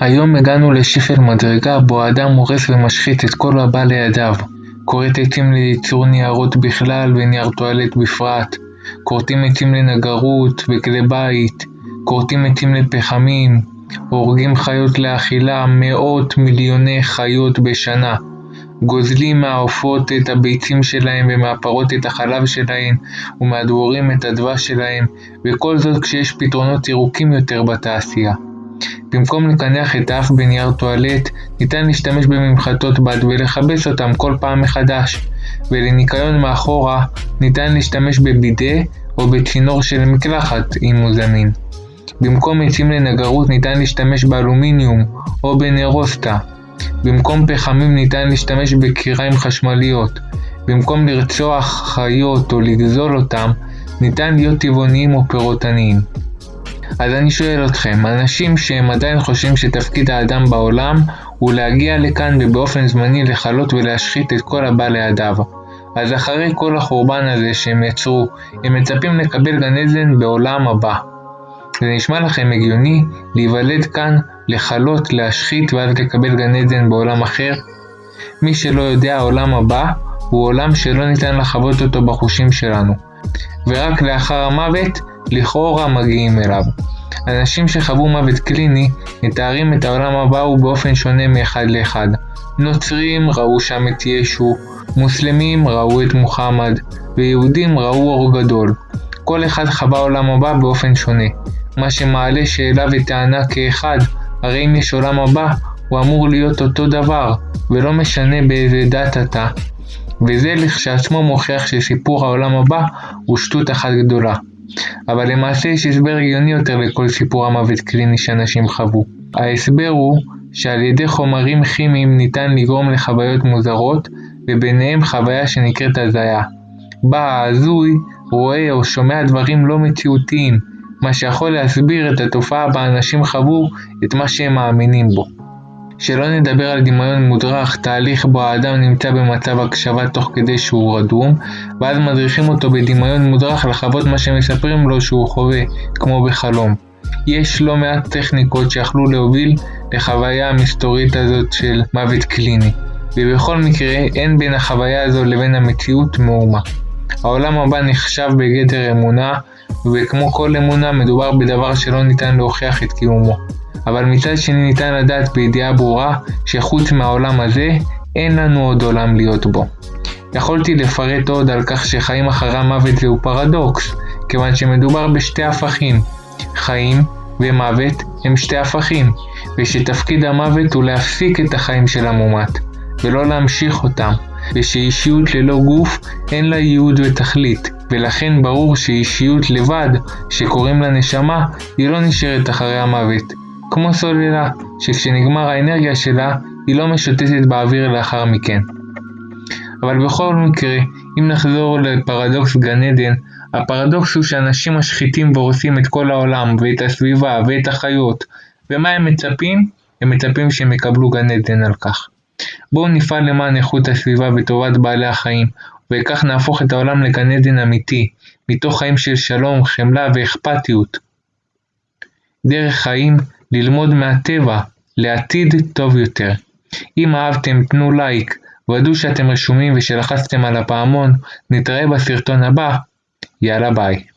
היום הגענו לשפל מדרגה בו האדם הורס ומשחית את כל הבא לידיו. כורת עצים לייצור ניירות בכלל ונייר טואלט בפרט. כורתים עצים לנגרות וכלי בית. כורתים עצים לפחמים. הורגים חיות לאכילה מאות מיליוני חיות בשנה. גוזלים מהעופות את הביצים שלהם ומהפרות את החלב שלהם ומהדבורים את הדבש שלהם וכל זאת כשיש פתרונות ירוקים יותר בתעשייה. במקום לקנח את האף בנייר טואלט, ניתן להשתמש בממחטות בד ולכבס אותם כל פעם מחדש, ולניקיון מאחורה ניתן להשתמש בבידה או בצינור של מקלחת אם הוא זמין. במקום עצים לנגרות ניתן להשתמש באלומיניום או בנרוסטה. במקום פחמים ניתן להשתמש בקיריים חשמליות. במקום לרצוח חיות או לגזול אותם, ניתן להיות טבעוניים או פירוטניים. אז אני שואל אתכם, אנשים שהם עדיין חושבים שתפקיד האדם בעולם הוא להגיע לכאן ובאופן זמני לכלות ולהשחית את כל הבא לידיו. אז אחרי כל החורבן הזה שהם יצרו, הם מצפים לקבל גן עדן בעולם הבא. זה נשמע לכם הגיוני להיוולד כאן, לכלות, להשחית ואז לקבל גן עדן בעולם אחר? מי שלא יודע, העולם הבא הוא עולם שלא ניתן לחוות אותו בחושים שלנו, ורק לאחר המוות לכאורה מגיעים אליו. אנשים שחוו מוות קליני מתארים את העולם הבא ובאופן שונה מאחד לאחד. נוצרים ראו שם את ישו, מוסלמים ראו את מוחמד, ויהודים ראו אור גדול. כל אחד חווה עולם הבא באופן שונה, מה שמעלה שאלה וטענה כאחד, הרי אם יש עולם הבא, הוא אמור להיות אותו דבר, ולא משנה באיזה דת אתה. וזה לכשעצמו מוכיח שסיפור העולם הבא הוא שטות אחת גדולה. אבל למעשה יש הסבר הגיוני יותר לכל סיפור המוות קליני שאנשים חוו. ההסבר הוא שעל ידי חומרים כימיים ניתן לגרום לחוויות מוזרות, וביניהם חוויה שנקראת הזיה. בה ההזוי רואה או שומע דברים לא מציאותיים, מה שיכול להסביר את התופעה בה אנשים חוו את מה שהם מאמינים בו. שלא נדבר על דמיון מודרך, תהליך בו האדם נמצא במצב הקשבה תוך כדי שהוא רדום, ואז מדריכים אותו בדמיון מודרך לחוות מה שמספרים לו שהוא חווה, כמו בחלום. יש לא מעט טכניקות שיכלו להוביל לחוויה המסתורית הזאת של מוות קליני, ובכל מקרה אין בין החוויה הזו לבין המציאות מאומה. העולם הבא נחשב בגדר אמונה, וכמו כל אמונה מדובר בדבר שלא ניתן להוכיח את קיומו. אבל מצד שני ניתן לדעת בידיעה ברורה שחוץ מהעולם הזה אין לנו עוד עולם להיות בו. יכולתי לפרט עוד על כך שחיים אחרי המוות זהו פרדוקס, כיוון שמדובר בשתי הפכים. חיים ומוות הם שתי הפכים, ושתפקיד המוות הוא להפסיק את החיים של המומת, ולא להמשיך אותם, ושאישיות ללא גוף אין לה ייעוד ותכלית, ולכן ברור שאישיות לבד, שקוראים לה נשמה, היא לא נשארת אחרי המוות, כמו סוללה, שכשנגמר האנרגיה שלה, היא לא משוטטת באוויר לאחר מכן. אבל בכל מקרה, אם נחזור לפרדוקס גן עדן, הפרדוקס הוא שאנשים משחיתים והורסים את כל העולם, ואת הסביבה, ואת החיות, ומה הם מצפים? הם מצפים שהם יקבלו גן עדן על כך. בואו נפעל למען איכות הסביבה וטובת בעלי החיים, וכך נהפוך את העולם לגן עדן אמיתי, מתוך חיים של שלום, חמלה ואכפתיות. דרך חיים ללמוד מהטבע לעתיד טוב יותר. אם אהבתם תנו לייק, ודאו שאתם רשומים ושלחצתם על הפעמון, נתראה בסרטון הבא, יאללה ביי.